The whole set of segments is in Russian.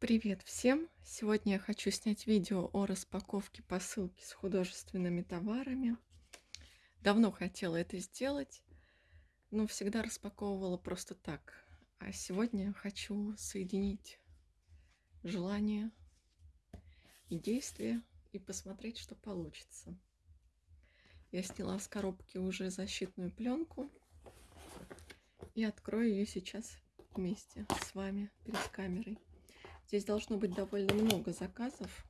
Привет всем! Сегодня я хочу снять видео о распаковке посылки с художественными товарами. Давно хотела это сделать, но всегда распаковывала просто так. А сегодня хочу соединить желание и действие и посмотреть, что получится. Я сняла с коробки уже защитную пленку и открою ее сейчас вместе с вами перед камерой. Здесь должно быть довольно много заказов,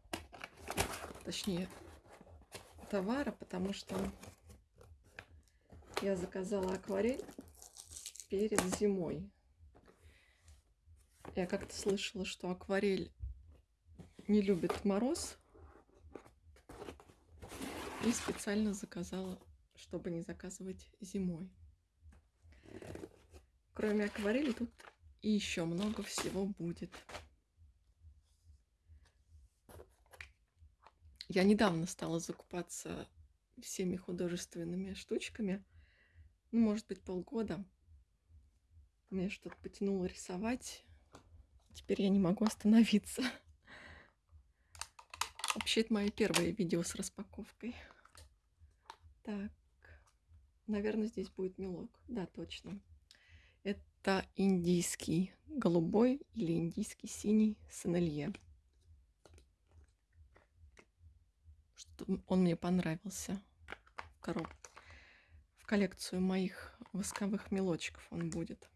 точнее товара, потому что я заказала акварель перед зимой. Я как-то слышала, что акварель не любит мороз. И специально заказала, чтобы не заказывать зимой. Кроме акварели тут и еще много всего будет. Я недавно стала закупаться всеми художественными штучками. Ну, может быть, полгода. Мне что-то потянуло рисовать. Теперь я не могу остановиться. Вообще, это мое первое видео с распаковкой. Так, наверное, здесь будет мелок. Да, точно. Это индийский голубой или индийский синий сенелье. Он мне понравился в. В коллекцию моих восковых мелочков он будет.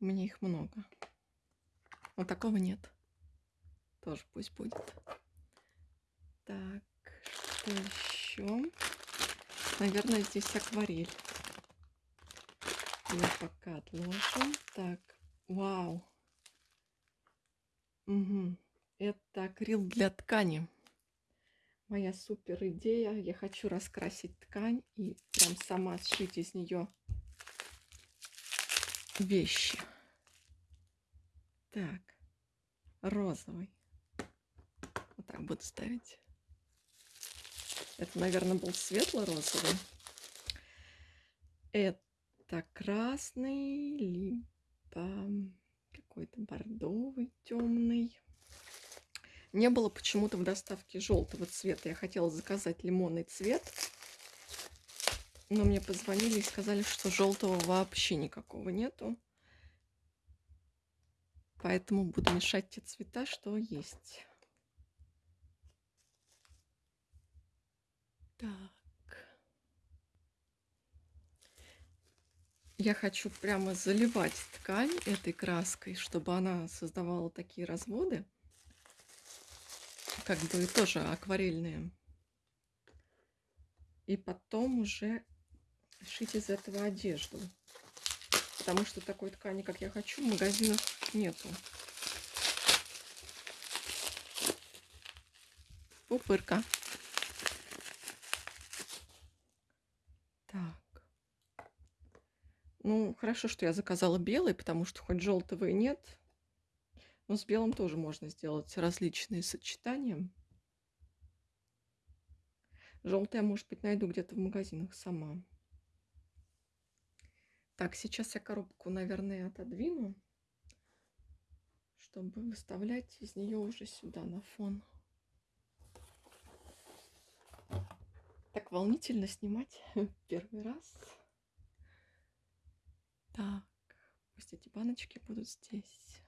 У меня их много. Но такого нет. Тоже пусть будет. Так, что еще? Наверное, здесь акварель. Я пока отложим. Так, вау. Угу. Это акрил для ткани. Моя супер идея. Я хочу раскрасить ткань и прям сама сшить из нее вещи. Так, розовый. Вот так буду ставить. Это, наверное, был светло-розовый. Это красный, либо какой-то бордовый, темный. Не было почему-то в доставке желтого цвета. Я хотела заказать лимонный цвет. Но мне позвонили и сказали, что желтого вообще никакого нету. Поэтому буду мешать те цвета, что есть. Так. Я хочу прямо заливать ткань этой краской, чтобы она создавала такие разводы как бы тоже акварельные. И потом уже шить из этого одежду. Потому что такой ткани, как я хочу, в магазинах нету. Пупырка. Так. Ну, хорошо, что я заказала белый, потому что хоть желтого и нет, но с белым тоже можно сделать различные сочетания. Желтый я, может быть, найду где-то в магазинах сама. Так, сейчас я коробку, наверное, отодвину, чтобы выставлять из нее уже сюда на фон. Так волнительно снимать первый раз. Так, пусть эти баночки будут здесь.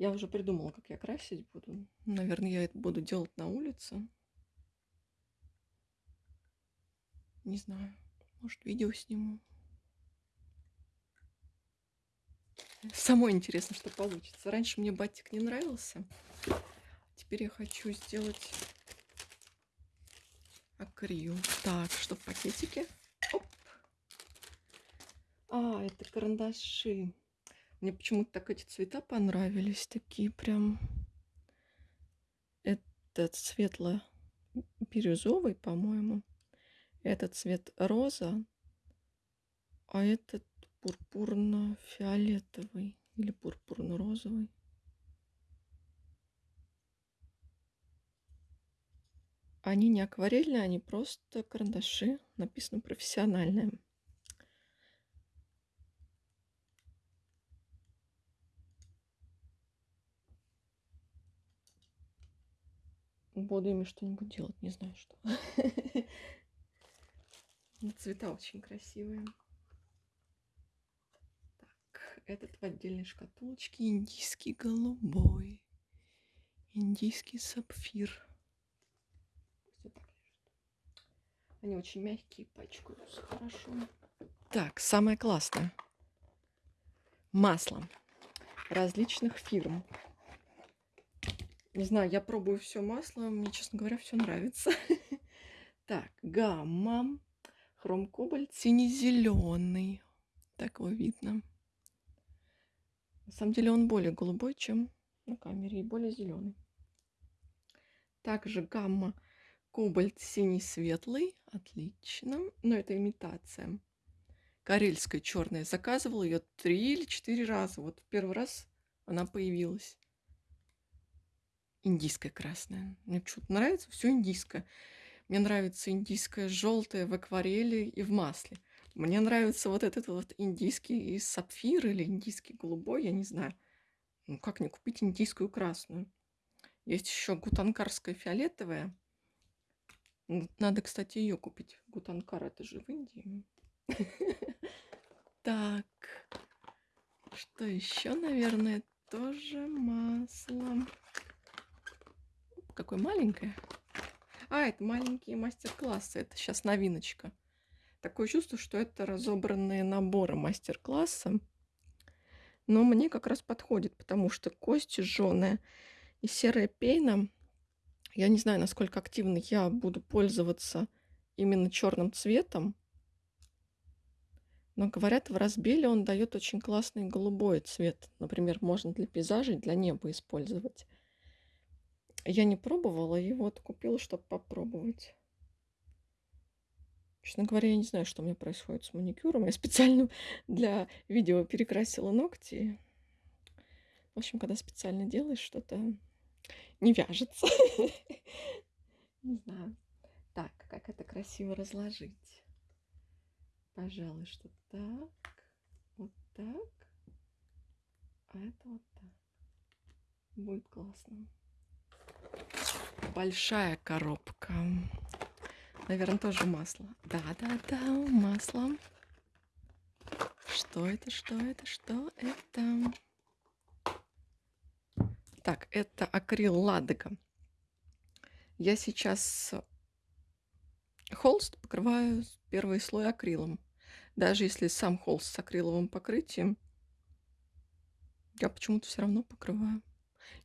Я уже придумала, как я красить буду. Наверное, я это буду делать на улице. Не знаю. Может, видео сниму. Самое интересно, что получится. Раньше мне батик не нравился. Теперь я хочу сделать акрил. Так, что в пакетике? Оп. А, это карандаши. Мне почему-то так эти цвета понравились. Такие прям... Этот светло-бирюзовый, по-моему. Этот цвет роза. А этот пурпурно-фиолетовый. Или пурпурно-розовый. Они не акварельные, они просто карандаши. Написано профессиональные. Буду ими что-нибудь делать, не знаю что. Цвета очень красивые. Так, этот в отдельной шкатулочке индийский голубой. Индийский сапфир. Они очень мягкие, пачкаются хорошо. Так, самое классное. Масло различных фирм. Не знаю, я пробую все масло, мне, честно говоря, все нравится. Так, гамма, хром кобальт, синий-зеленый. Так его видно. На самом деле он более голубой, чем на камере, и более зеленый. Также гамма, кобальт, синий, светлый. Отлично. Но это имитация. Карельская черная. Заказывала ее три или четыре раза. Вот в первый раз она появилась индийская красная. Мне почему-то нравится все индийское. Мне нравится индийское желтое в акварели и в масле. Мне нравится вот этот вот индийский сапфир или индийский голубой, я не знаю. Ну, как не купить индийскую красную? Есть еще гутанкарская фиолетовая. Надо, кстати, ее купить. Гутанкар это же в Индии. Так. Что еще, наверное, тоже масло какое маленькое. А, это маленькие мастер-классы. Это сейчас новиночка. Такое чувство, что это разобранные наборы мастер-класса. Но мне как раз подходит, потому что кости жженая и серая пена. Я не знаю, насколько активно я буду пользоваться именно черным цветом. Но говорят, в разбеле он дает очень классный голубой цвет. Например, можно для пейзажей, для неба использовать. Я не пробовала, и вот купила, чтобы попробовать. Честно говоря, я не знаю, что у меня происходит с маникюром. Я специально для видео перекрасила ногти. В общем, когда специально делаешь что-то, не вяжется. Не знаю. Так, как это красиво разложить. Пожалуй, что так, вот так, а это вот так. Будет классно. Большая коробка. Наверное, тоже масло. Да-да-да, масло. Что это, что это, что это? Так, это акрил Ладога. Я сейчас холст покрываю первый слой акрилом. Даже если сам холст с акриловым покрытием, я почему-то все равно покрываю.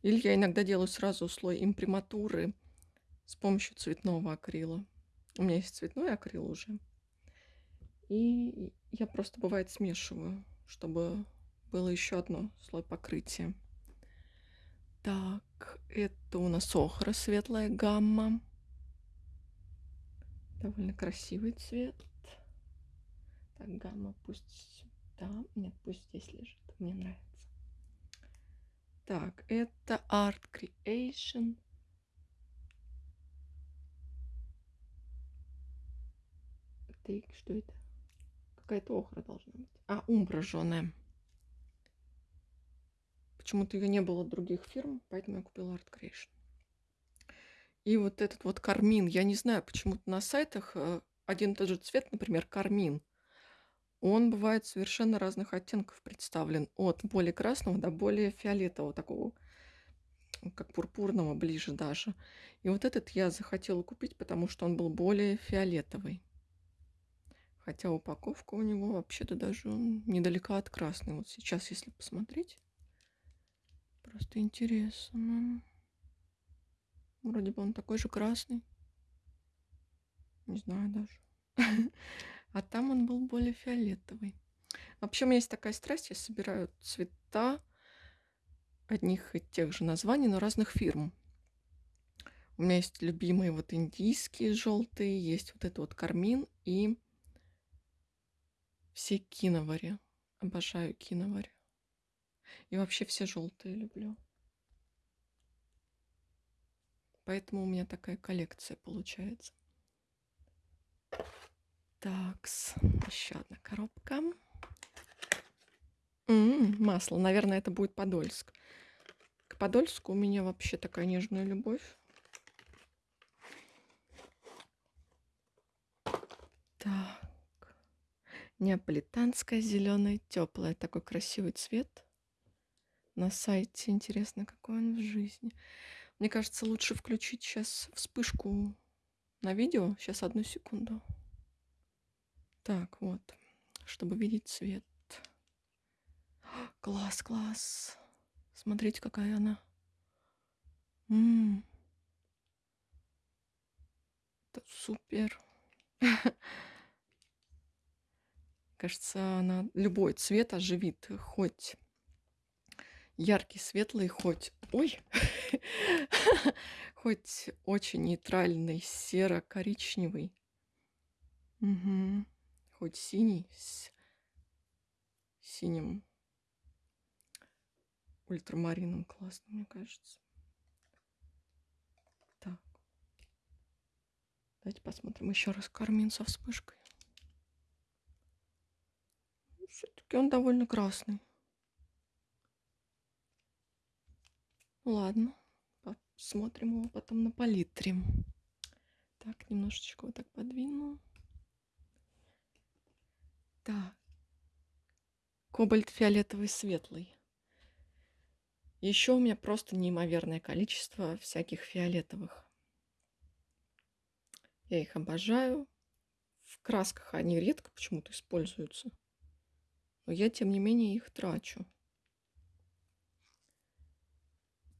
Или я иногда делаю сразу слой имприматуры с помощью цветного акрила. У меня есть цветной акрил уже. И я просто, бывает, смешиваю, чтобы было еще одно слой покрытия. Так, это у нас охра, светлая гамма. Довольно красивый цвет. Так, гамма пусть сюда. Нет, пусть здесь лежит. Мне нравится. Так, это Art Creation. Так, что это? Какая-то охра должна быть. А, жженая. Почему-то ее не было других фирм, поэтому я купила Art Creation. И вот этот вот кармин. Я не знаю, почему-то на сайтах э, один и тот же цвет, например, кармин – он бывает совершенно разных оттенков представлен, от более красного до более фиолетового, такого, как пурпурного ближе даже. И вот этот я захотела купить, потому что он был более фиолетовый. Хотя упаковка у него вообще-то даже недалека от красной. Вот сейчас, если посмотреть, просто интересно. Вроде бы он такой же красный. Не знаю даже. а там он был более фиолетовый. Вообще у меня есть такая страсть, я собираю цвета одних и тех же названий, но разных фирм. У меня есть любимые вот индийские желтые, есть вот это вот кармин и все киновари. Обожаю киновари. И вообще все желтые люблю. Поэтому у меня такая коллекция получается. Такс, еще одна коробка. М -м, масло, наверное, это будет Подольск. К Подольску у меня вообще такая нежная любовь. Так, неаполитанская зеленая теплая, такой красивый цвет. На сайте интересно, какой он в жизни. Мне кажется, лучше включить сейчас вспышку на видео. Сейчас одну секунду. Так, вот, чтобы видеть цвет. Класс, класс. Смотрите, какая она. М -м. Это супер. Кажется, она любой цвет оживит, хоть яркий, светлый, хоть... Ой! хоть очень нейтральный, серо-коричневый. Угу. Хоть синий с синим ультрамарином классно, мне кажется. Так. Давайте посмотрим еще раз кармин со вспышкой. Все-таки он довольно красный. Ладно, посмотрим его потом на палитре. Так, немножечко вот так подвину. Так. Кобальт фиолетовый светлый. Еще у меня просто неимоверное количество всяких фиолетовых. Я их обожаю. В красках они редко почему-то используются. Но я, тем не менее, их трачу.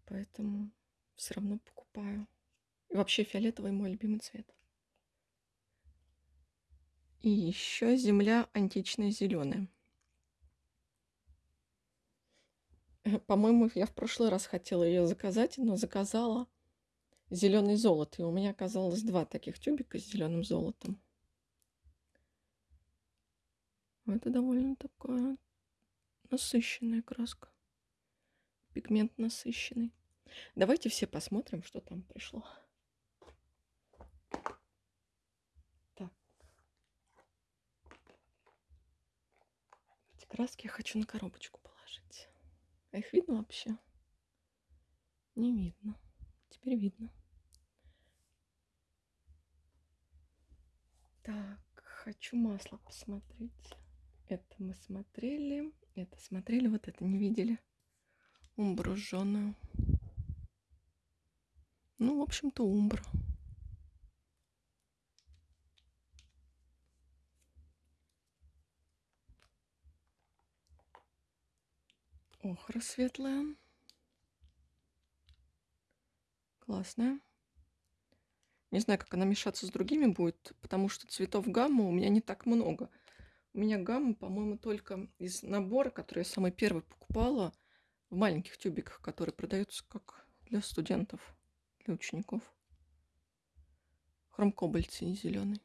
Поэтому все равно покупаю. И вообще фиолетовый мой любимый цвет. И еще земля античная зеленая. По-моему, я в прошлый раз хотела ее заказать, но заказала зеленый золото. И у меня оказалось два таких тюбика с зеленым золотом. Это довольно такая насыщенная краска. Пигмент насыщенный. Давайте все посмотрим, что там пришло. Краски я хочу на коробочку положить. А их видно вообще? Не видно. Теперь видно. Так, хочу масло посмотреть. Это мы смотрели. Это смотрели, вот это не видели. Умбру жженую. Ну, в общем-то, умбра. Охра светлая. Классная. Не знаю, как она мешаться с другими будет, потому что цветов гаммы у меня не так много. У меня гамма, по-моему, только из набора, который я самый первый покупала в маленьких тюбиках, которые продаются как для студентов, для учеников. Хромкобальт синий-зеленый.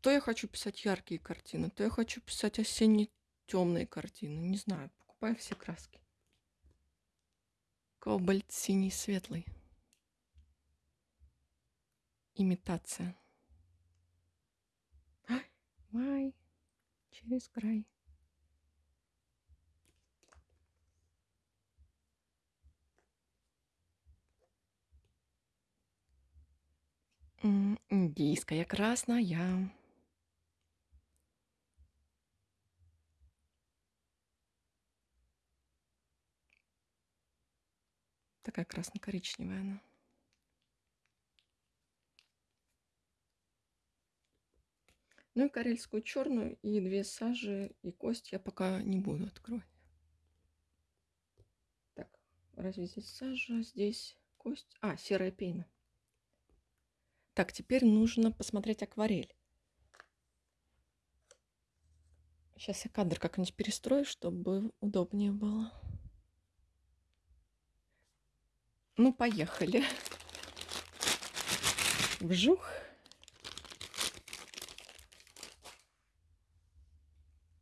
То я хочу писать яркие картины, то я хочу писать осенние темные картины. Не знаю, покупаю все краски. Кобальт синий светлый. Имитация. Май через край. Индийская красная. Такая красно-коричневая она. Ну и карельскую черную, и две сажи, и кость я пока не буду открывать. Так, разве здесь сажа, здесь кость? А, серая пена. Так, теперь нужно посмотреть акварель. Сейчас я кадр как-нибудь перестрою, чтобы удобнее было. Ну, поехали. Вжух.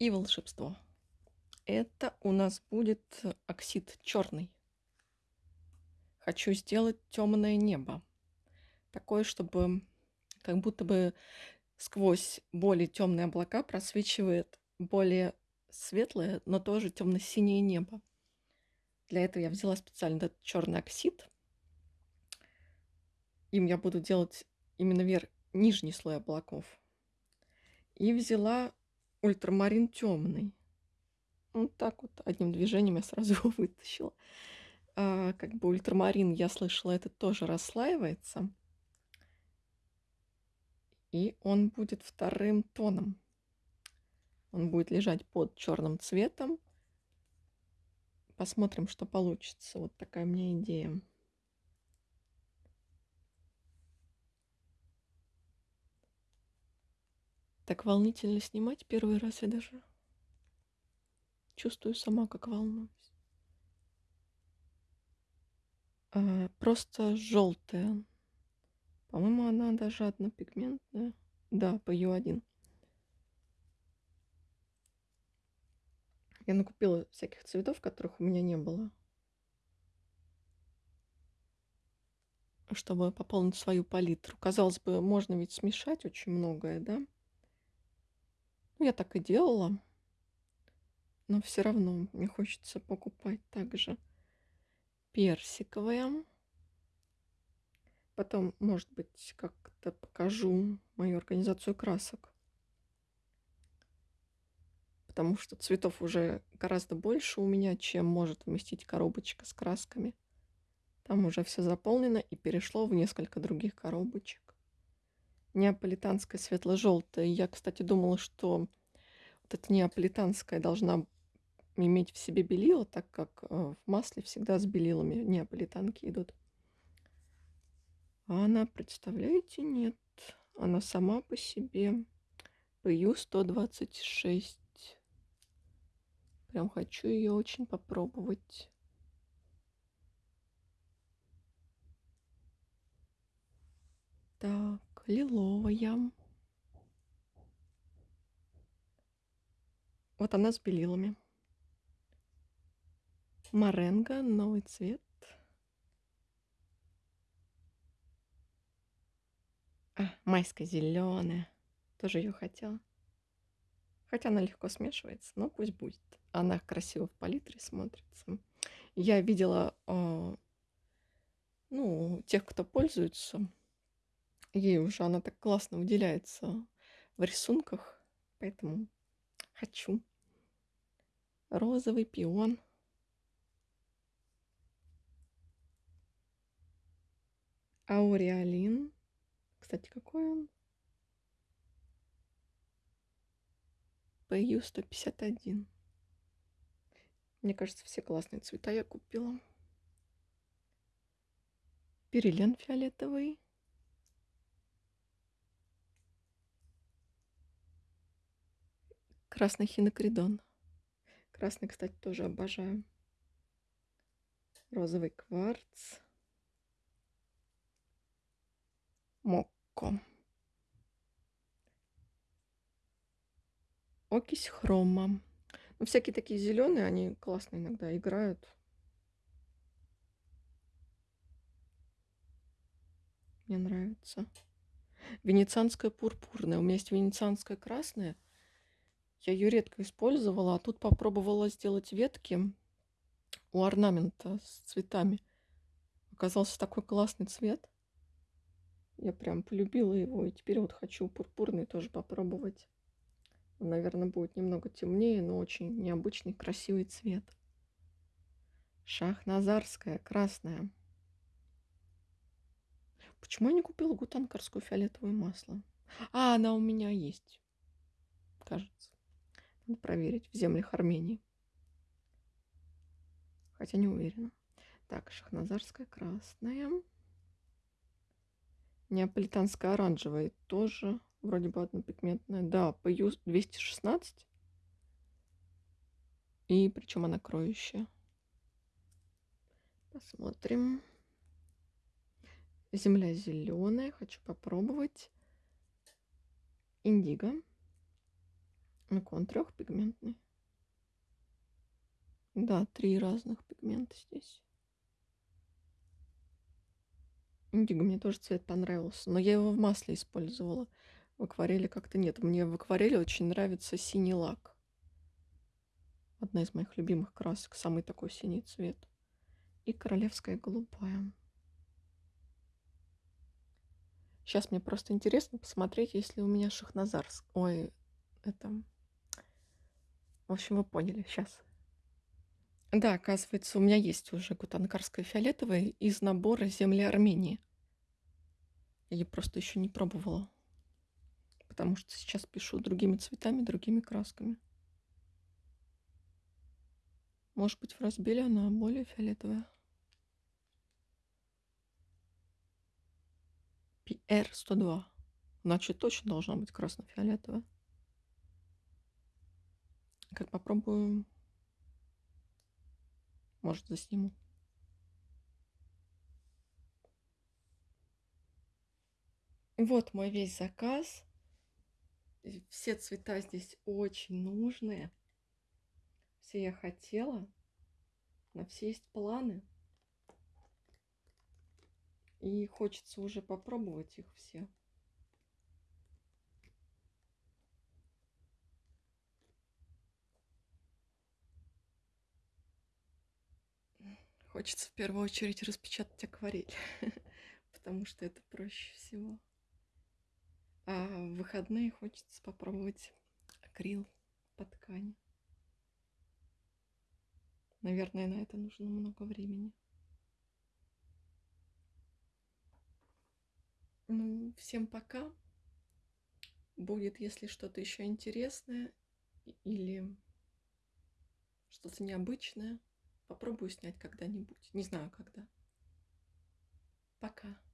И волшебство. Это у нас будет оксид черный. Хочу сделать темное небо. Такое, чтобы как будто бы сквозь более темные облака просвечивает более светлое, но тоже темно-синее небо. Для этого я взяла специально этот черный оксид. Им я буду делать именно вер... нижний слой облаков. И взяла ультрамарин темный. Вот так вот одним движением я сразу его вытащила. А, как бы ультрамарин, я слышала, это тоже расслаивается. И он будет вторым тоном. Он будет лежать под черным цветом. Посмотрим, что получится. Вот такая у меня идея. Так волнительно снимать первый раз я даже чувствую сама, как волнуюсь. А, просто желтая. По-моему, она даже однопигментная. Да, по Ю1. Я накупила всяких цветов, которых у меня не было. Чтобы пополнить свою палитру. Казалось бы, можно ведь смешать очень многое, да? Ну, я так и делала. Но все равно мне хочется покупать также персиковая. Потом, может быть, как-то покажу мою организацию красок. Потому что цветов уже гораздо больше у меня, чем может вместить коробочка с красками. Там уже все заполнено и перешло в несколько других коробочек неаполитанская светло-желтая. Я, кстати, думала, что вот эта неаполитанская должна иметь в себе белила, так как э, в масле всегда с белилами неаполитанки идут. А она, представляете, нет. Она сама по себе. PU-126. Прям хочу ее очень попробовать. Так, лиловая. Вот она с белилами. Маренго, новый цвет. А, майская зеленая. Тоже ее хотела. Хотя она легко смешивается, но пусть будет. Она красиво в палитре смотрится. Я видела, э, ну, тех, кто пользуется, ей уже она так классно выделяется в рисунках, поэтому хочу. Розовый пион. Ауреолин. Кстати, какой он? PU 151. Мне кажется, все классные цвета я купила. Перелен фиолетовый. Красный хинокридон. Красный, кстати, тоже обожаю. Розовый кварц. Мокко. Окись хрома. Всякие такие зеленые, они классно иногда играют. Мне нравится. Венецианская пурпурная. У меня есть венецианская красная. Я ее редко использовала, а тут попробовала сделать ветки у орнамента с цветами. Оказался такой классный цвет. Я прям полюбила его, и теперь вот хочу пурпурный тоже попробовать. Наверное, будет немного темнее, но очень необычный, красивый цвет. Шахназарская, красная. Почему я не купила гутанкарскую фиолетовое масло? А, она у меня есть. Кажется. Надо проверить в землях Армении. Хотя не уверена. Так, шахназарская красная. Неаполитанская оранжевая тоже вроде бы однопигментная. Да, PU 216. И причем она кроющая. Посмотрим. Земля зеленая. Хочу попробовать. Индиго. Ну, он трехпигментный. Да, три разных пигмента здесь. Индиго мне тоже цвет понравился, но я его в масле использовала. В акварели как-то нет. Мне в акварели очень нравится синий лак. Одна из моих любимых красок. Самый такой синий цвет. И королевская голубая. Сейчас мне просто интересно посмотреть, если у меня Шахназарск. Ой, это... В общем, вы поняли. Сейчас. Да, оказывается, у меня есть уже гутанкарская фиолетовая из набора земли Армении. Я просто еще не пробовала. Потому что сейчас пишу другими цветами, другими красками. Может быть, в разбеле она более фиолетовая. PR102. Значит, точно должна быть красно-фиолетовая. Как попробую. Может, засниму. Вот мой весь заказ. Все цвета здесь очень нужные. Все я хотела. На все есть планы. И хочется уже попробовать их все. Хочется в первую очередь распечатать акварель, потому что это проще всего. А в выходные хочется попробовать акрил по ткани. Наверное, на это нужно много времени. Ну, всем пока. Будет, если что-то еще интересное или что-то необычное, попробую снять когда-нибудь. Не знаю когда. Пока.